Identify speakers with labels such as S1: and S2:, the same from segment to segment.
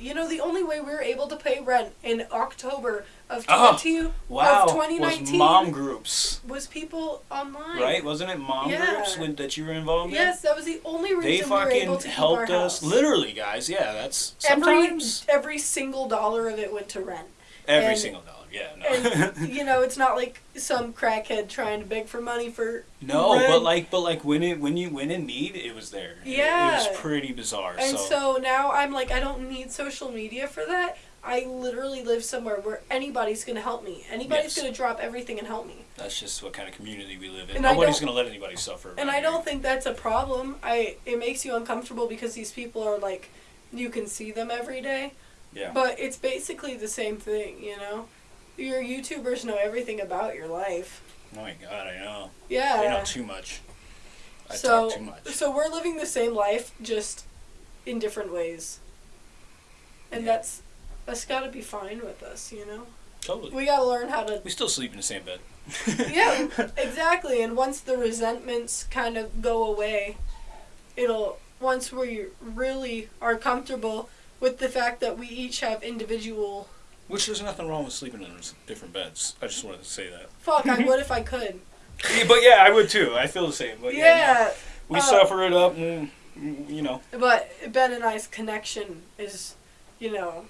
S1: You know, the only way we were able to pay rent in October of
S2: Oh,
S1: 20,
S2: Wow.
S1: of
S2: Was
S1: 2019
S2: mom groups,
S1: was people online.
S2: right? Wasn't it mom
S1: Yeah.
S2: groups when, that you were involved in?
S1: Yes, that was the only reason
S2: They
S1: we were able
S2: fucking
S1: to
S2: helped
S1: keep our
S2: us.
S1: house.
S2: Literally, guys. Yeah, that's
S1: Every
S2: sometimes
S1: every single dollar of it went to rent.
S2: every,
S1: and-
S2: single dollar. Yeah,
S1: And
S2: no.
S1: you know, it's not like some crackhead trying to beg for money for
S2: no,
S1: rent.
S2: but like, but like when it when you when in need, it was there. It- It, was pretty bizarre.
S1: And
S2: so,
S1: so now I'm like, I don't need social media for that. I literally live somewhere where anybody's gonna help me. Anybody's
S2: Yes.
S1: gonna drop everything and help me.
S2: that's just what kind of community we live in.
S1: And
S2: Nobody's gonna let anybody suffer.
S1: And I don't think that's a problem. I it makes you uncomfortable because these people are like, you can see them every day.
S2: Yeah.
S1: But it's basically the same thing, you know. Your YouTubers know everything about your life.
S2: Oh my god, I know.
S1: Yeah.
S2: I know too much. I
S1: so
S2: talk too much.
S1: so we're living the same life just in different ways. And
S2: Yeah.
S1: that's that's got to be fine with us, you know.
S2: Totally.
S1: We got to learn how to
S2: We still sleep in the same bed.
S1: Yeah, exactly. And once the resentments kind of go away, it'll once we really are comfortable with the fact that we each have individual
S2: Which there's nothing wrong with sleeping in different beds. I just wanted to say that.
S1: fuck, I would if I could.
S2: Yeah, but yeah, I would too. I feel the same. But yeah,
S1: Yeah.
S2: no. we
S1: uh,
S2: suffer it up, and you know.
S1: But Ben and I's connection is, you know,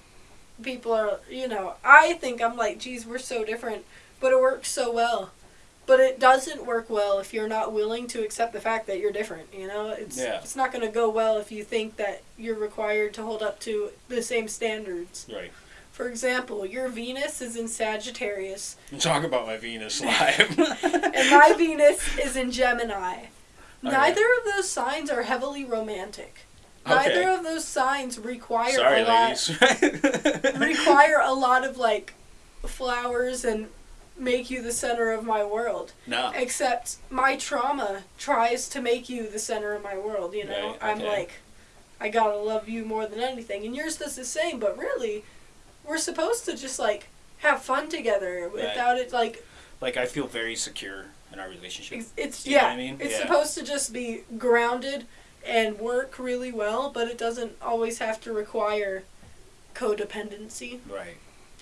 S1: people are, you know, I think I'm like, geez, we're so different, but it works so well. But it doesn't work well if you're not willing to accept the fact that you're different. You know, it's
S2: Yeah.
S1: it's not going to go well if you think that you're required to hold up to the same standards.
S2: Right.
S1: For example, your Venus is in Sagittarius,
S2: Talk about my Venus live.
S1: and my Venus is in Gemini.
S2: Okay.
S1: Neither of those signs are heavily romantic. Neither
S2: Okay.
S1: of those signs require
S2: Sorry,
S1: a lot require a lot of like flowers and make you the center of my world.
S2: no.
S1: Except my trauma tries to make you the center of my world, you know?
S2: Right,
S1: I'm like I gotta love you more than anything. And yours does the same, but really we're supposed to just like have fun together without it like
S2: Like I feel very secure in our relationship.
S1: it's,
S2: you
S1: yeah,
S2: I mean?
S1: it's
S2: Yeah.
S1: supposed to just be grounded and work really well, but it doesn't always have to require codependency.
S2: Right.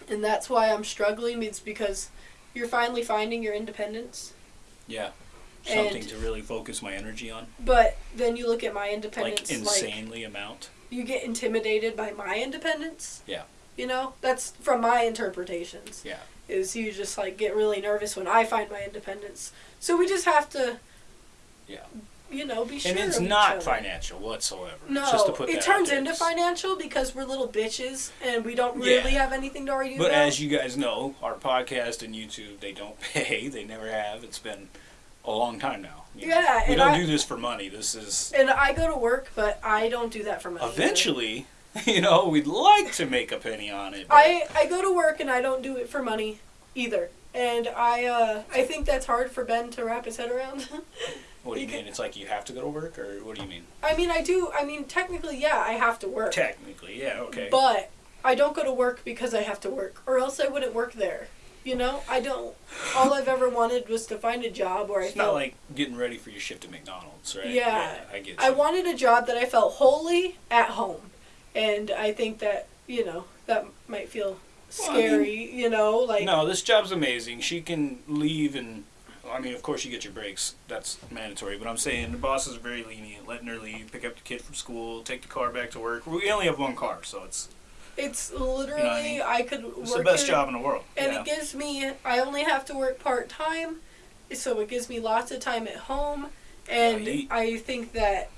S1: And that's why I'm struggling. It's because you're finally finding your independence.
S2: Yeah. Something
S1: And-
S2: to really focus my energy on.
S1: But then you look at my
S2: Like
S1: independence, like,
S2: insanely amount.
S1: you get intimidated by my independence.
S2: Yeah.
S1: You know, that's from my interpretations.
S2: Yeah.
S1: Is you just like get really nervous when I find my independence. So we just have to.
S2: Yeah.
S1: You know, be sure.
S2: and it's not financial whatsoever.
S1: No,
S2: Just to put
S1: it turns into financial because we're little bitches and we don't
S2: Yeah.
S1: really have anything to argue
S2: But
S1: about.
S2: as you guys know, our podcast and YouTube, they don't pay. They never have. It's been a long time now. you know.
S1: Yeah,
S2: We don't
S1: I-
S2: do this for money. This is
S1: and I go to work, but I don't do that for money. either.
S2: you know, we'd like to make a penny on it. but-
S1: I I go to work and I don't do it for money either. And I uh I think that's hard for Ben to wrap his head around.
S2: what do you mean? It's like you have to go to work, or what do you mean?
S1: I mean, I do. I mean, technically, yeah, I have to work.
S2: Technically, yeah, okay.
S1: But I don't go to work because I have to work, or else I wouldn't work there. You know, I don't. All I've ever wanted was to find a job where I
S2: it's
S1: felt
S2: not like getting ready for your shift at McDonald's, right?
S1: Yeah.
S2: I get you.
S1: I wanted a job that I felt wholly at home, and I think that you know that might feel
S2: Well, I mean-
S1: scary. you know, like
S2: no, this job's amazing. She can leave and. I mean, of course, you get your breaks. That's mandatory. But I'm saying the boss is very lenient, letting her leave, pick up the kid from school, take the car back to work. We only have one car, so it's
S1: it's literally I, could work
S2: it's the best
S1: in-
S2: job in the world.
S1: and
S2: yeah.
S1: it gives me I only have to work part time, so it gives me lots of time at home, and
S2: Yeah,
S1: I think that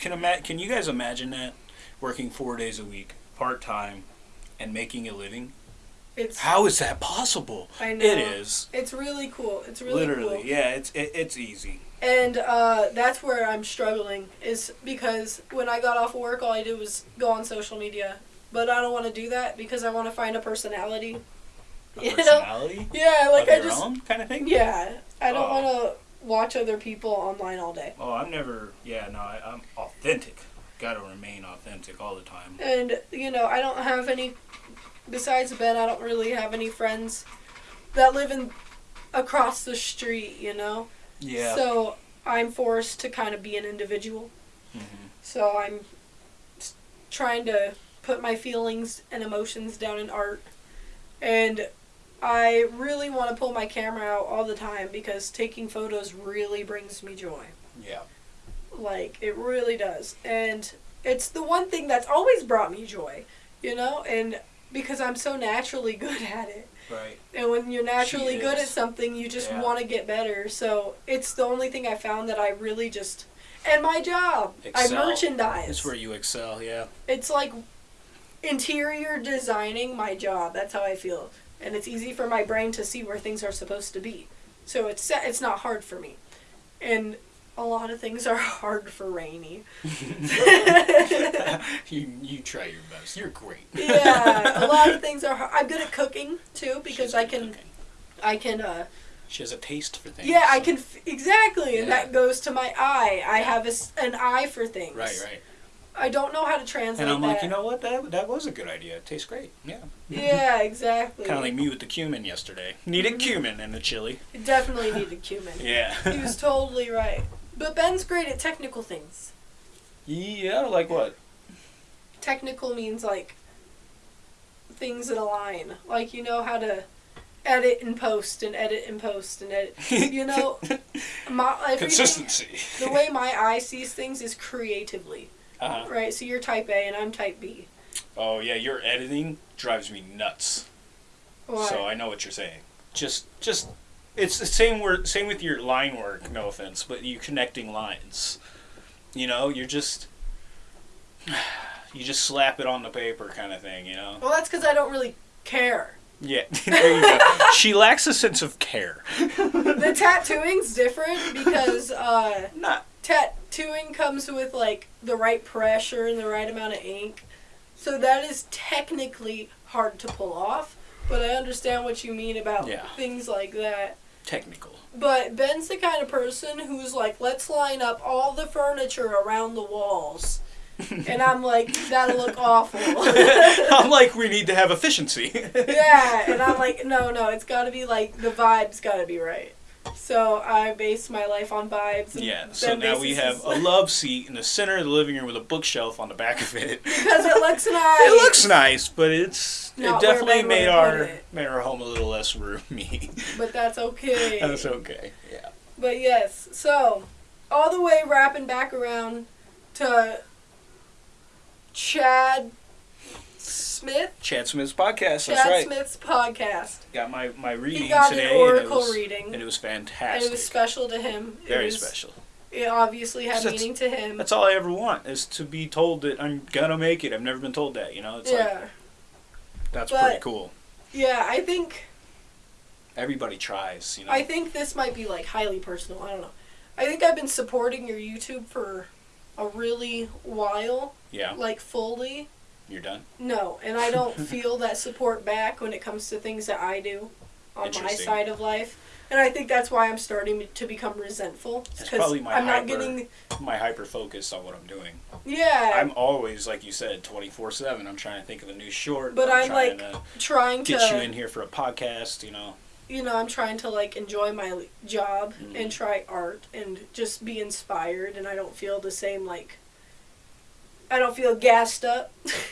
S2: Can ima- Can you guys imagine that working four days a week, part time, and making a living?
S1: it's
S2: How is that possible?
S1: I know
S2: It is
S1: it's really cool. It's really
S2: literally,
S1: cool.
S2: yeah. It's it, it's easy.
S1: And uh, that's where I'm struggling is because when I got off of work, all I did was go on social media. But I don't want to do that because I want to find a personality.
S2: A
S1: You know?
S2: personality
S1: Yeah, like I just
S2: own kind of thing.
S1: yeah. I don't
S2: Oh.
S1: want to watch other people online all day.
S2: Oh, I'm never. Yeah, no, I, I'm authentic. Got to remain authentic all the time.
S1: And you know, I don't have any. Besides Ben, I don't really have any friends that live in across the street. You know.
S2: Yeah.
S1: So I'm forced to kind of be an individual.
S2: Mhm.
S1: So I'm trying to put my feelings and emotions down in art. And I really want to pull my camera out all the time because taking photos really brings me joy.
S2: Yeah.
S1: Like, it really does. And it's the one thing that's always brought me joy, you know? And because I'm so naturally good at it.
S2: Right.
S1: And when you're naturally
S2: She
S1: good at something, you just
S2: Yeah.
S1: want to get better. So it's the only thing I found that I really just. And my job,
S2: Excel.
S1: I merchandise.
S2: That's where you excel. Yeah.
S1: it's like interior designing my job. That's how I feel, and it's easy for my brain to see where things are supposed to be. So it's it's not hard for me, and a lot of things are hard for Rainy.
S2: you you try your best. You're great.
S1: yeah, a lot of things are. Hard. I'm good at cooking too because I can
S2: cooking.
S1: I can. uh
S2: She has a taste for things.
S1: Yeah, I can f- exactly, and that goes to my eye. I have a an eye for things.
S2: Right, right.
S1: I don't know how to translate
S2: And I'm
S1: that.
S2: like, you know what? That that was a good idea. It tastes great. Yeah.
S1: Yeah, exactly.
S2: Kind of like me with the cumin yesterday. Needed
S1: Mhm.
S2: cumin in the chili.
S1: It definitely needed cumin.
S2: Yeah.
S1: he was totally right. But Ben's great at technical things.
S2: yeah, like what?
S1: Technical means like things that align. Like you know how to edit and post and edit and post and edit. You know, my
S2: Consistency.
S1: The way my eye sees things is creatively,
S2: Uh-huh.
S1: right? So you're type A and I'm type B.
S2: Oh yeah, your editing drives me nuts.
S1: Why?
S2: So I know what you're saying. Just, just, it's the same word, same with your line work. No offense, but you connecting lines. You know, you're just, you just slap it on the paper, kind of thing. You know.
S1: well, that's because I don't really care.
S2: Yeah. there you go. she lacks a sense of care.
S1: The tattooing's different because uh,
S2: Not.
S1: tattooing comes with like the right pressure and the right amount of ink. So that is technically hard to pull off, but I understand what you mean about
S2: Yeah.
S1: things like that.
S2: Technical.
S1: But Ben's the kind of person who's like, let's line up all the furniture around the walls. And I'm like, that'll look awful.
S2: I'm like, we need to have efficiency.
S1: yeah, and I'm like, no, no, it's got to be like the vibes got to be right. So I base my life on vibes. And
S2: Yeah, so now we have a love seat in the center of the living room with a bookshelf on the back of it.
S1: because it looks nice.
S2: It looks nice, but it's
S1: Not
S2: it definitely made our
S1: it.
S2: made our home a little less roomy.
S1: But that's okay.
S2: That's okay. Yeah.
S1: But yes, so all the way wrapping back around to Chad Smith.
S2: Chad Smith's podcast.
S1: Chad
S2: right.
S1: Smith's podcast.
S2: Got my my reading
S1: He got
S2: today.
S1: an oracle
S2: and it was,
S1: reading,
S2: and it was
S1: and
S2: fantastic.
S1: it was special to him. It
S2: Very
S1: was-
S2: special.
S1: It obviously had meaning to him.
S2: That's all I ever want is to be told that I'm gonna make it. I've never been told that. You know, it's
S1: yeah,
S2: like that's
S1: But-
S2: pretty cool.
S1: yeah. I think
S2: Everybody tries. You know.
S1: I think this might be like highly personal. I don't know. I think I've been supporting your YouTube for a really while,
S2: yeah.
S1: like fully.
S2: You're done.
S1: No, and I don't feel that support back when it comes to things that I do on my side of life. And I think that's why I'm starting to become resentful.
S2: That's
S1: 'cause
S2: probably my
S1: I'm not
S2: hyper-
S1: getting.
S2: My hyper focus on what I'm doing.
S1: Yeah,
S2: I'm always, like you said, 24 7. I'm trying to think of a new short.
S1: But I'm,
S2: trying
S1: like,
S2: to
S1: trying to.
S2: get you in here for a podcast, you know.
S1: you know, I'm trying to like enjoy my job
S2: Mhm.
S1: and try art and just be inspired. And I don't feel the same like. I don't feel gassed up.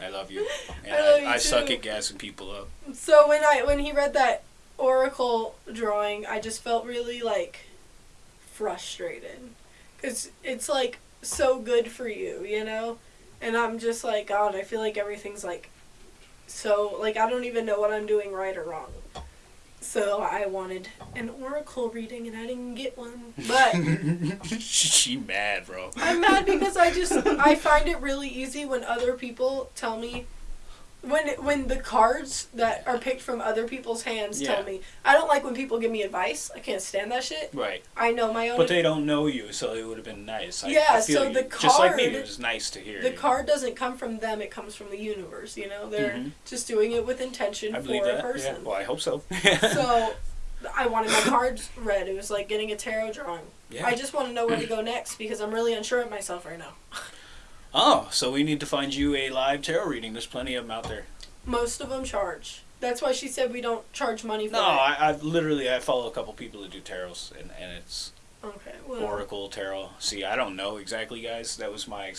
S2: I love you. And
S1: I
S2: I,
S1: you
S2: I suck at gassing people up.
S1: So when I when he read that oracle drawing, I just felt really like frustrated cuz it's like so good for you, you know? And I'm just like god, I feel like everything's like so like I don't even know what I'm doing right or wrong. So I wanted an oracle reading and I didn't get one. But
S2: she mad, bro.
S1: I'm mad because I just I find it really easy when other people tell me when when the cards that are picked from other people's hands
S2: Yeah.
S1: tell me. I don't like when people give me advice. I can't stand that shit.
S2: Right.
S1: I know my own.
S2: But they don't know you, so it would have been nice. I,
S1: Yeah,
S2: I feel
S1: so
S2: you.
S1: the
S2: Just like me, it was nice to hear.
S1: the
S2: you
S1: card doesn't come from them. It comes from the universe. You know, they're
S2: Mhm.
S1: just doing it with intention
S2: I
S1: for a
S2: that. Yeah.
S1: person.
S2: Well, I hope so.
S1: So I wanted my cards read. It was like getting a tarot drawing.
S2: yeah.
S1: I just want to know where to go next because I'm really unsure of myself right now.
S2: Oh, so we need to find you a live tarot reading. There's plenty of them out there.
S1: Most of them charge. That's why she said we don't charge money for
S2: No,
S1: it.
S2: I, I literally I follow a couple people that do tarots, and, and it's
S1: Okay. Well,
S2: Oracle tarot. See, I don't know exactly, guys. That was my